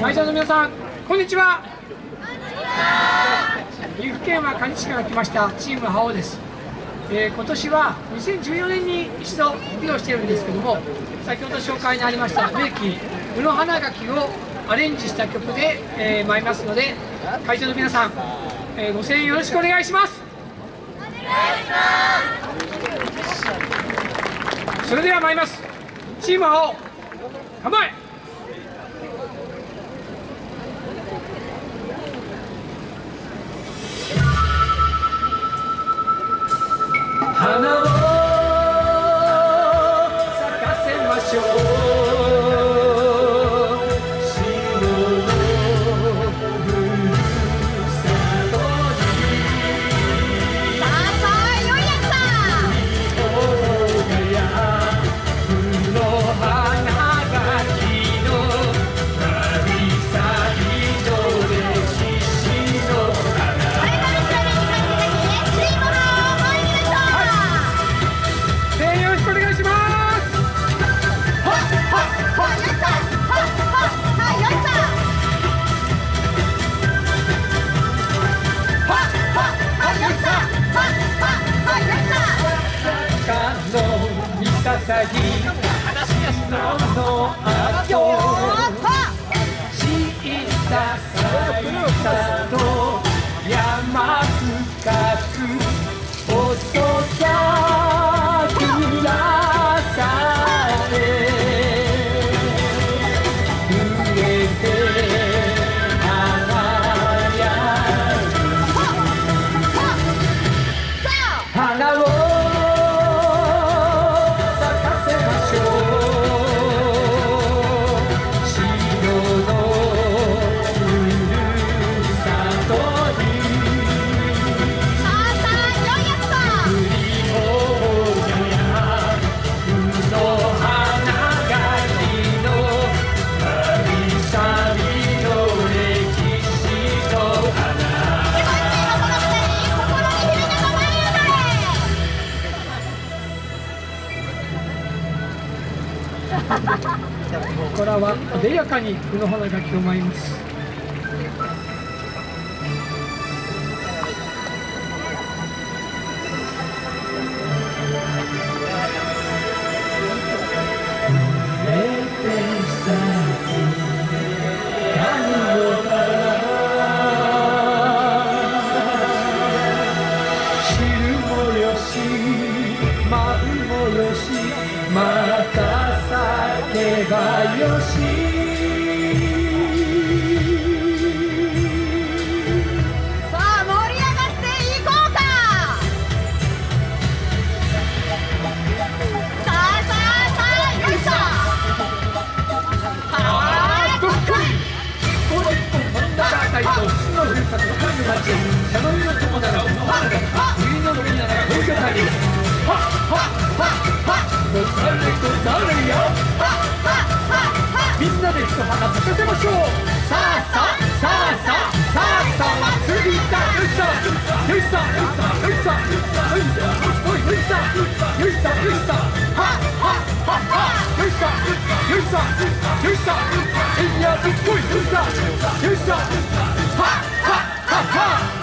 会場の皆さんこんにちは。岐阜県は蟹市から来ましたチーム覇王です、えー、今年は2014年に一度披露しているんですけども先ほど紹介にありました名機宇野花垣をアレンジした曲で、えー、参りますので会場の皆さん、えー、ご声援よろしくお願いします。お願いします。それでは参ります。チーム覇王構えさぎののあと小ささと山深く遅さここらは艶やかに具の花がきを舞いまたすばよしさあ盛り上がっていこうかさあさあさあよいしょはーどっこい一本一本真のふるさと神の町茶の実の友ならこの花が冬の飲みなら東京旅はっはっはっはっござれござれよはっと花咲かせましょう。さあさあさあさあさあさあ祭りだよいしょよいしょよいしょよいしょよいしょよいしょよいしょははははよいしょよいしょよいしょえいやどっこいよいしょよいしょはははは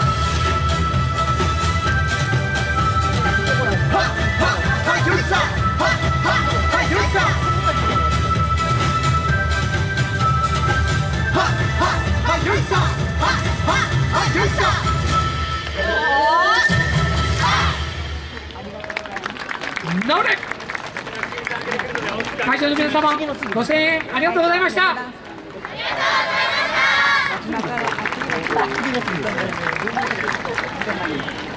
直れ。会場の皆様ご声援ありがとうございました。ありがとうございました。